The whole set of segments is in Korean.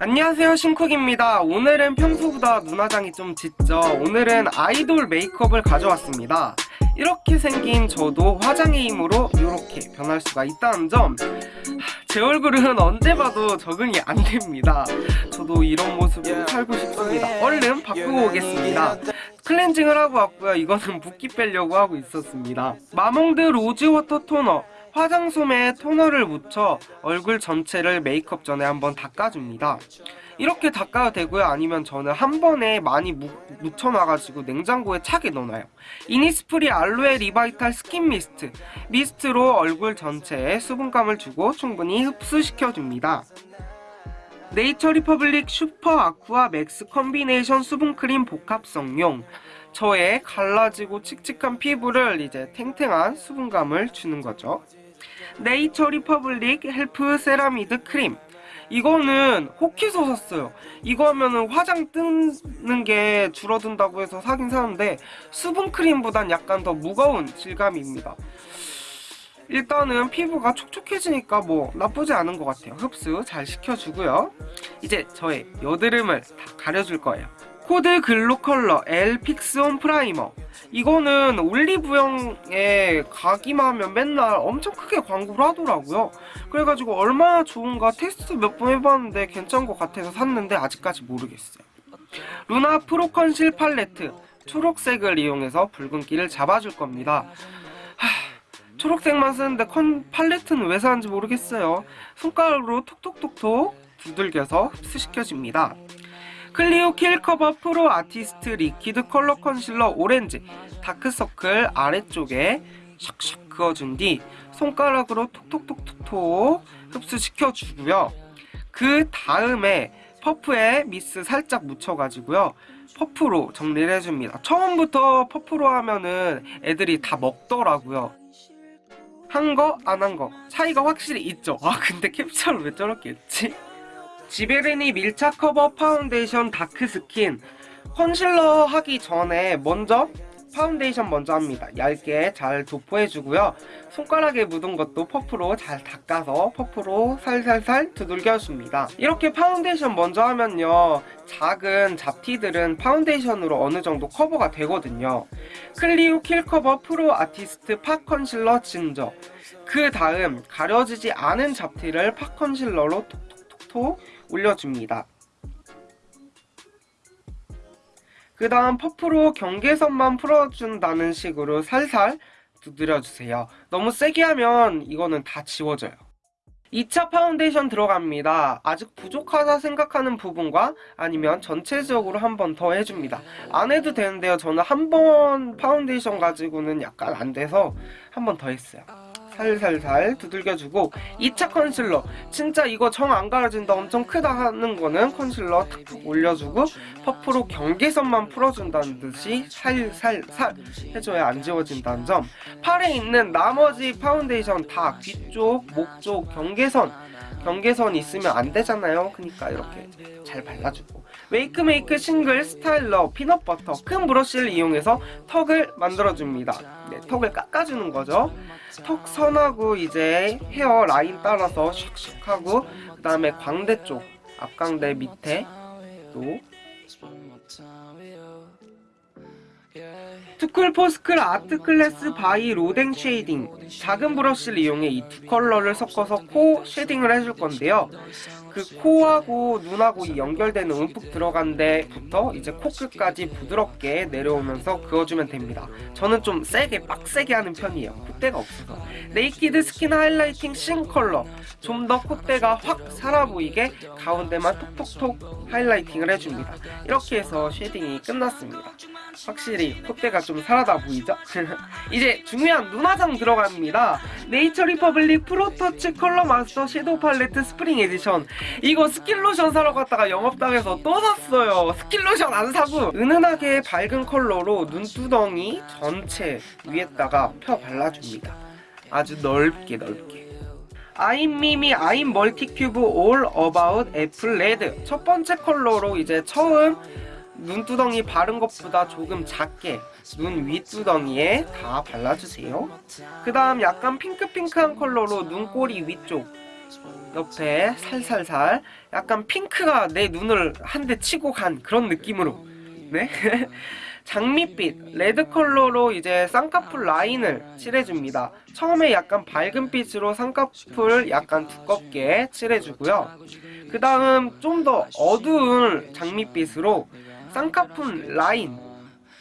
안녕하세요 신쿡입니다. 오늘은 평소보다 눈화장이 좀 짙죠? 오늘은 아이돌 메이크업을 가져왔습니다. 이렇게 생긴 저도 화장의 힘으로 이렇게 변할 수가 있다는 점. 제 얼굴은 언제 봐도 적응이 안 됩니다. 저도 이런 모습으로 살고 싶습니다. 얼른 바꾸고 오겠습니다. 클렌징을 하고 왔고요. 이거는 붓기 빼려고 하고 있었습니다. 마몽드 rose water toner 화장솜에 토너를 묻혀 얼굴 전체를 메이크업 전에 한번 닦아줍니다. 이렇게 닦아도 되고요. 아니면 저는 한 번에 많이 무, 묻혀놔가지고 냉장고에 차게 넣어놔요. 이니스프리 알로에 revital skin mist. Mist로 얼굴 전체에 수분감을 주고 충분히 흡수시켜줍니다. 네이처 리퍼블릭 super aqua max combination 수분크림 복합성용 저의 갈라지고 칙칙한 피부를 이제 탱탱한 수분감을 주는 거죠. 네이처 리퍼블릭 help ceramide cream. 이거는 혹해서 샀어요. 이거 하면은 화장 뜨는 게 줄어든다고 해서 사긴 사는데 수분크림보단 약간 더 무거운 질감입니다. 일단은 피부가 촉촉해지니까 뭐 나쁘지 않은 것 같아요. 흡수 잘 시켜주고요. 이제 저의 여드름을 다 가려줄 거예요 코드 글로컬러 L fix-on primer. 이거는 올리브영에 가기만 하면 맨날 엄청 크게 광고를 하더라고요. 그래가지고 얼마나 좋은가 테스트 몇 번 해봤는데 괜찮은 것 같아서 샀는데 아직까지 모르겠어요. 루나 pro conceal palette 초록색을 이용해서 붉은기를 잡아줄 겁니다. 하, 초록색만 쓰는데 conceal palette는 왜 사는지 모르겠어요. 손가락으로 톡톡톡톡 두들겨서 흡수시켜줍니다 클리오 kill cover pro artist liquid color concealer orange 다크서클 아래쪽에 샥샥 그어준 뒤 손가락으로 톡톡톡톡톡 흡수시켜주고요. 그 다음에 퍼프에 미스 살짝 묻혀가지고요. 퍼프로 정리를 해줍니다. 처음부터 퍼프로 하면은 애들이 다 먹더라고요. 한 거, 안 한 거 차이가 확실히 있죠. 아 근데 캡처를 왜 저렇게 했지? 지베르니 밀착 cover foundation dark skin concealer 하기 전에 먼저 파운데이션 먼저 합니다. 얇게 잘 도포해주고요. 손가락에 묻은 것도 퍼프로 잘 닦아서 퍼프로 살살살 두들겨줍니다. 이렇게 파운데이션 먼저 하면요. 작은 잡티들은 파운데이션으로 어느 정도 커버가 되거든요. 클리오 kill cover pro artist pot concealer ginger 그 다음 가려지지 않은 잡티를 pot concealer로 톡톡톡톡 올려줍니다. 그 다음 퍼프로 경계선만 풀어준다는 식으로 살살 두드려주세요. 너무 세게 하면 이거는 다 지워져요. 2차 파운데이션 들어갑니다. 아직 부족하다 생각하는 부분과 아니면 전체적으로 한 번 더 해줍니다. 안 해도 되는데요. 저는 한 번 파운데이션 가지고는 약간 안 돼서 한 번 더 했어요. 살살살 두들겨주고 2차 컨실러. 진짜 이거 정 안 가려진다 엄청 크다 하는 거는 컨실러 탁탁 올려주고 퍼프로 경계선만 풀어준다는 듯이 살살살 해줘야 안 지워진다는 점. 팔에 있는 나머지 파운데이션 다 귀 쪽, 목 쪽, 경계선. 경계선 있으면 안 되잖아요. 그러니까 이렇게 잘 발라주고. 웨이크메이크 싱글 스타일러 피넛버터. 큰 브러쉬를 이용해서 턱을 만들어줍니다. 네, 턱을 깎아주는 거죠 턱 선하고 이제 헤어 라인 따라서 샥샥 하고 그 다음에 광대 쪽 앞광대 밑에 또 투쿨 포스쿨 아트 클래스 바이 로댕 쉐이딩. 작은 브러쉬를 이용해 이 두 컬러를 섞어서 코 쉐딩을 해줄 건데요 그 코하고 눈하고 연결되는 움푹 들어간 데부터 이제 코끝까지 부드럽게 내려오면서 그어주면 됩니다. 저는 좀 세게 빡세게 하는 편이에요. 콧대가 없어서. 네이키드 스킨 하이라이팅 신 컬러. 좀 더 콧대가 확 살아 보이게 가운데만 톡톡톡 하이라이팅을 해줍니다. 이렇게 해서 쉐딩이 끝났습니다. 확실히 콧대가 좀 살아나 보이죠? 이제 중요한 눈화장 들어갑니다. 네이처 리퍼블릭 프로터치 컬러 마스터 섀도우 팔레트 스프링 에디션 이거 스킨로션 사러 갔다가 영업당해서 또 샀어요. 스킨로션 안 사고 은은하게 밝은 컬러로 눈두덩이 전체 위에다가 펴 발라줍니다. 아주 넓게 넓게 아임미미 아임 멀티큐브 올 어바웃 애플 레드 첫 번째 컬러로 이제 처음 눈두덩이 바른 것보다 조금 작게 눈 윗두덩이에 다 발라주세요. 그 다음 약간 핑크핑크한 컬러로 눈꼬리 위쪽 옆에 살살살 약간 핑크가 내 눈을 한 대 치고 간 그런 느낌으로 네 장밋빛 레드 컬러로 이제 쌍꺼풀 라인을 칠해줍니다. 처음에 약간 밝은 빛으로 쌍꺼풀 약간 두껍게 칠해주고요. 그 다음 좀 더 어두운 장밋빛으로 쌍꺼풀 라인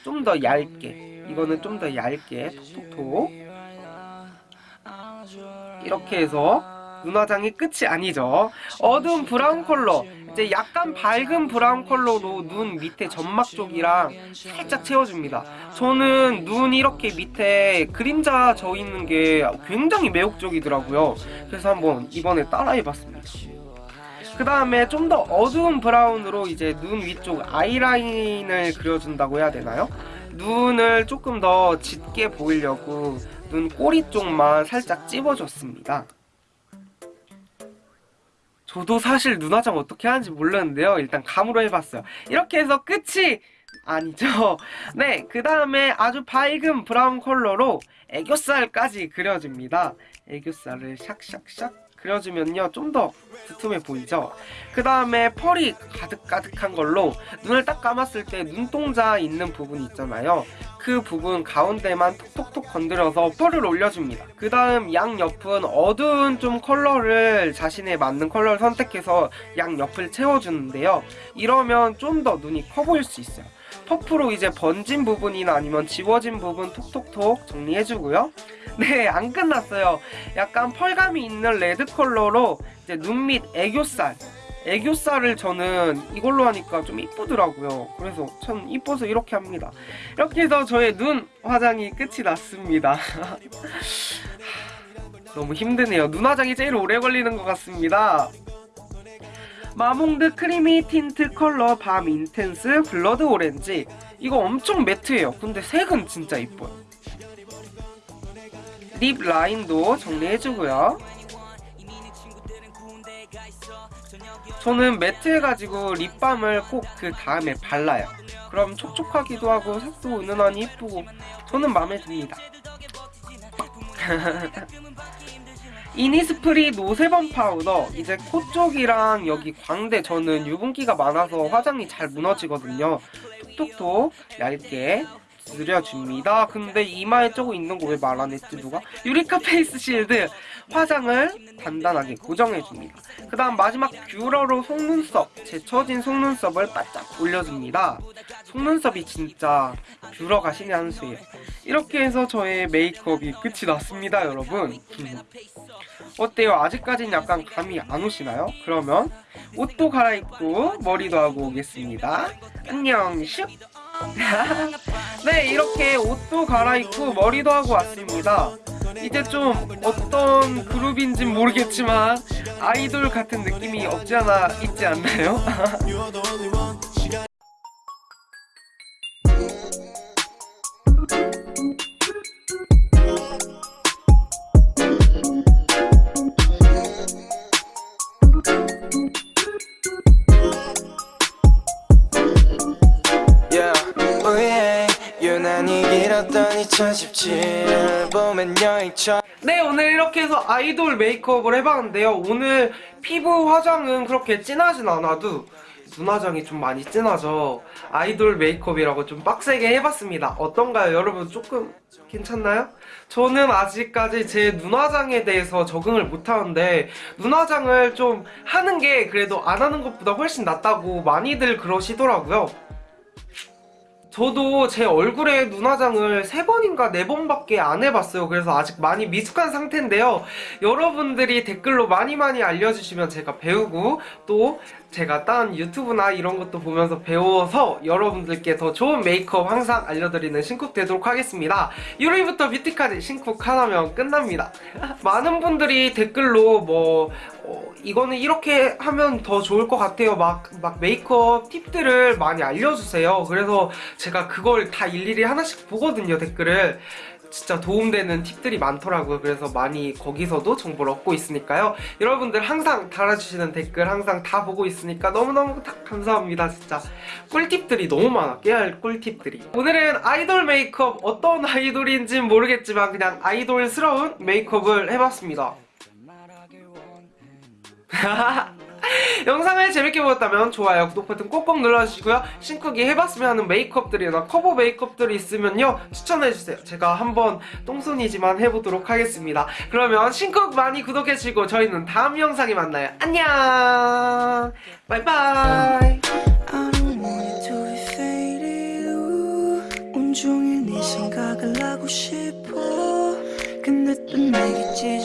좀 더 얇게 이거는 좀 더 얇게 톡톡톡 이렇게 해서 눈화장이 끝이 아니죠. 어두운 브라운 컬러 이제 약간 밝은 브라운 컬러로 눈 밑에 점막 쪽이랑 살짝 채워줍니다. 저는 눈 이렇게 밑에 그림자 져 있는 게 굉장히 매혹적이더라고요. 그래서 한번 이번에 따라해봤습니다. 그 다음에 좀 더 어두운 브라운으로 이제 눈 위쪽 아이라인을 그려준다고 해야 되나요? 눈을 조금 더 짙게 보이려고 눈 꼬리 쪽만 살짝 찝어줬습니다. 저도 사실 눈화장 어떻게 하는지 몰랐는데요. 일단 감으로 해봤어요. 이렇게 해서 끝이 아니죠. 네, 그 다음에 아주 밝은 브라운 컬러로 애교살까지 그려줍니다. 애교살을 샥샥샥 그려주면요 좀 더 두툼해 보이죠? 그 다음에 펄이 가득가득한 걸로 눈을 딱 감았을 때 눈동자 있는 부분 있잖아요. 그 부분 가운데만 톡톡톡 건드려서 펄을 올려줍니다. 그 다음 양옆은 어두운 좀 컬러를 자신에 맞는 컬러를 선택해서 양옆을 채워주는데요. 이러면 좀 더 눈이 커 보일 수 있어요 퍼프로 이제 번진 부분이나 아니면 지워진 부분 톡톡톡 정리해주고요. 네, 안 끝났어요. 약간 펄감이 있는 레드 컬러로 이제 눈 밑 애교살 애교살을 저는 이걸로 하니까 좀 이쁘더라고요. 그래서 참 이뻐서 이렇게 합니다. 이렇게 해서 저의 눈 화장이 끝이 났습니다. 너무 힘드네요. 눈 화장이 제일 오래 걸리는 것 같습니다. 마몽드 크리미 틴트 컬러 밤 인텐스 블러드 오렌지. 이거 엄청 매트해요. 근데 색은 진짜 이뻐요. 립 라인도 정리해주고요. 저는 매트해가지고 립밤을 꼭 그 다음에 발라요. 그럼 촉촉하기도 하고 색도 은은하니 이쁘고 저는 마음에 듭니다 이니스프리 노세범 파우더. 이제 코 쪽이랑 여기 광대 저는 유분기가 많아서 화장이 잘 무너지거든요. 톡톡톡 얇게 들여줍니다. 근데 이마에 쪼고 있는 거 왜 말 안 했지 누가? 유리카 페이스 실드. 화장을 단단하게 고정해줍니다. 그 다음 마지막 뷰러로 속눈썹 처진 속눈썹을 바짝 올려줍니다. 속눈썹이 진짜 뷰러가 신의 한 수예요. 이렇게 해서 저의 메이크업이 끝이 났습니다 여러분 어때요? 아직까진 약간 감이 안 오시나요? 그러면 옷도 갈아입고 머리도 하고 오겠습니다 안녕 슉 네 이렇게 옷도 갈아입고 머리도 하고 왔습니다 이제 좀 어떤 그룹인진 모르겠지만 아이돌 같은 느낌이 없지 않아 있지 않나요? 2017을 보면 여행처럼 네 오늘 이렇게 해서 아이돌 메이크업을 해봤는데요. 오늘 피부 화장은 그렇게 진하진 않아도 눈 화장이 좀 많이 진하죠. 아이돌 메이크업이라고 좀 빡세게 해봤습니다. 어떤가요? 여러분 조금 괜찮나요? 저는 아직까지 제 눈 화장에 대해서 적응을 못하는데 눈 화장을 좀 하는 게 그래도 안 하는 것보다 훨씬 낫다고 많이들 그러시더라고요 저도 제 얼굴에 눈화장을 세번인가네 번밖에 안 해봤어요. 그래서 아직 많이 미숙한 상태인데요. 여러분들이 댓글로 많이 많이 알려주시면 제가 배우고 또 제가 딴 유튜브나 이런 것도 보면서 배워서 여러분들께 더 좋은 메이크업 항상 알려드리는 신쿡 되도록 하겠습니다. 1위부터 뷰티까지 신쿡 하나면 끝납니다. 많은 분들이 댓글로 뭐 어, 이거는 이렇게 하면 더 좋을 것 같아요. 막, 막 메이크업 팁들을 많이 알려주세요. 그래서 제가 그걸 다 일일이 하나씩 보거든요, 댓글을. 진짜 도움되는 팁들이 많더라고요. 그래서 많이 거기서도 정보를 얻고 있으니까요. 여러분들 항상 달아주시는 댓글 항상 다 보고 있으니까 너무너무 다 감사합니다. 진짜 꿀팁들이 너무 많아. 깨알 꿀팁들이. 오늘은 아이돌 메이크업 어떤 아이돌인지는 모르겠지만 그냥 아이돌스러운 메이크업을 해봤습니다. 영상을 재밌게 보셨다면 좋아요, 구독 버튼 꼭꼭 눌러주시고요. 신쿡이 해봤으면 하는 메이크업들이나 커버 메이크업들이 있으면요. 추천해주세요. 제가 한번 똥손이지만 해보도록 하겠습니다. 그러면 신쿡 많이 구독해주시고 저희는 다음 영상에 만나요. 안녕! ooh. 온종일 네 생각을 하고 싶어 근데 또 내게 찢을